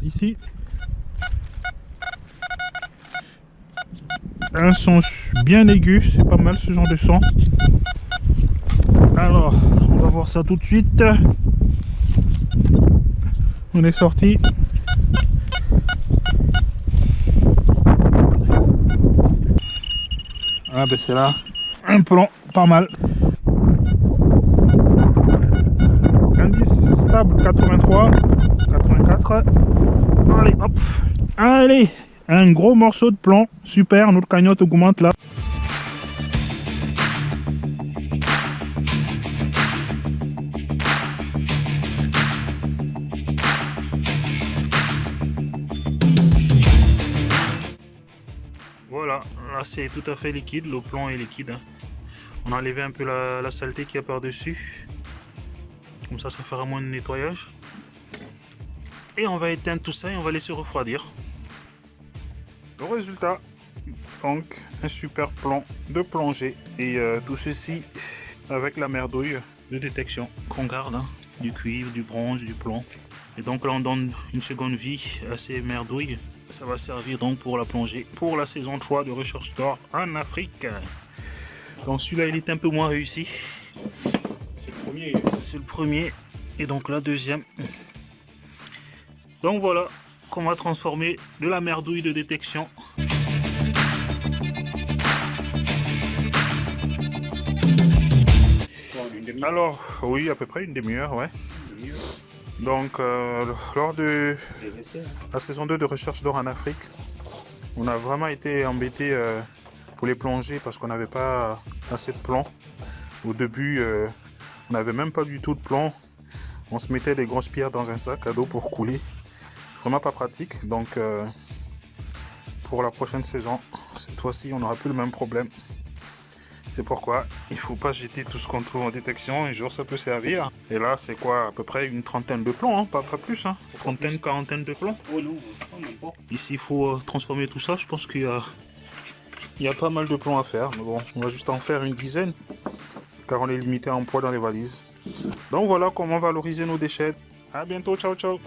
Ici, un son bien aigu, c'est pas mal ce genre de son. Alors, on va voir ça tout de suite. On est sorti. Ah ben c'est là, un plan pas mal. Indice stable 83, 84. Allez hop, allez, un gros morceau de plomb, super, notre cagnotte augmente là. Voilà, là c'est tout à fait liquide, le plomb est liquide. hein. On a enlevé un peu la, la saleté qu'il y a par-dessus. Comme ça, ça fera moins de nettoyage. Et on va éteindre tout ça et on va laisser refroidir. Le résultat, donc un super plan de plongée. Et euh, tout ceci avec la merdouille de détection qu'on garde. hein. Du cuivre, du bronze, du plomb. Et donc là on donne une seconde vie à ces merdouilles. Ça va servir donc pour la plongée pour la saison 3 de Recherche d'or en Afrique. Donc celui-là il est un peu moins réussi. C'est le premier. C'est le premier. Et donc la deuxième. Donc voilà qu'on va transformer de la merdouille de détection. Alors oui à peu près une demi-heure ouais. Donc euh, lors de la saison 2 de Recherche d'or en Afrique, on a vraiment été embêté euh, pour les plongées parce qu'on n'avait pas assez de plomb. Au début, euh, on n'avait même pas du tout de plomb. On se mettait des grosses pierres dans un sac à dos pour couler. Vraiment pas pratique. Donc, euh, pour la prochaine saison, cette fois-ci, on n'aura plus le même problème. C'est pourquoi il faut pas jeter tout ce qu'on trouve en détection. Un jour, ça peut servir. Et là, c'est quoi? À peu près une trentaine de plombs, hein, pas, pas plus. Hein. Trentaine, quarantaine de plombs. Oh non, non, même pas. Ici, il faut euh, transformer tout ça. Je pense qu'il y a, il y a pas mal de plomb à faire. Mais bon, on va juste en faire une dizaine. Car on est limité en poids dans les valises. Donc voilà comment valoriser nos déchets. À bientôt. Ciao, ciao.